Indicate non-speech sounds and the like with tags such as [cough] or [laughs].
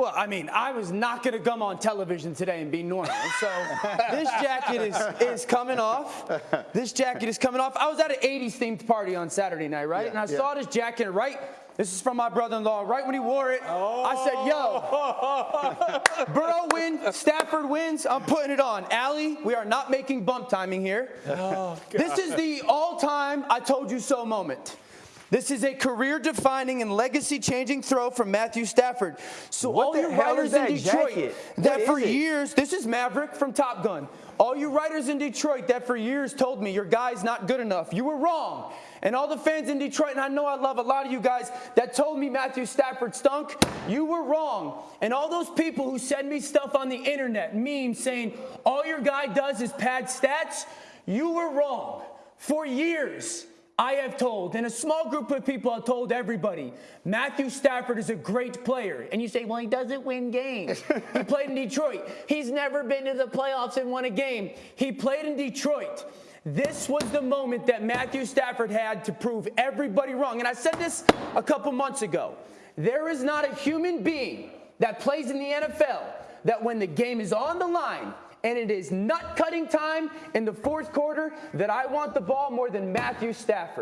Well, I mean, I was not going to come on television today and be normal. So [laughs] this jacket is, is coming off. This jacket is coming off. I was at an 80s themed party on Saturday night, right? Yeah, and I yeah. saw this jacket, right? This is from my brother-in-law. Right when he wore it, I said, yo, oh. Burrow wins, Stafford wins, I'm putting it on. Allie, we are not making bump timing here. Oh, this is the all-time I told you so moment. This is a career-defining and legacy-changing throw from Matthew Stafford. So What all you writers in Detroit jacket? that What for years, this is Maverick from Top Gun. All you writers in Detroit that for years told me your guy's not good enough, you were wrong. And all the fans in Detroit, and I know I love a lot of you guys that told me Matthew Stafford stunk, you were wrong. And all those people who send me stuff on the internet, memes saying all your guy does is pad stats, you were wrong. For years, I have told, and a small group of people have told everybody, Matthew Stafford is a great player. And you say, well, he doesn't win games. [laughs] he played in Detroit. He's never been to the playoffs and won a game. He played in Detroit. This was the moment that Matthew Stafford had to prove everybody wrong. And I said this a couple months ago. There is not a human being that plays in the NFL that when the game is on the line and it is nut cutting time in the fourth quarter that I want the ball more than Matthew Stafford.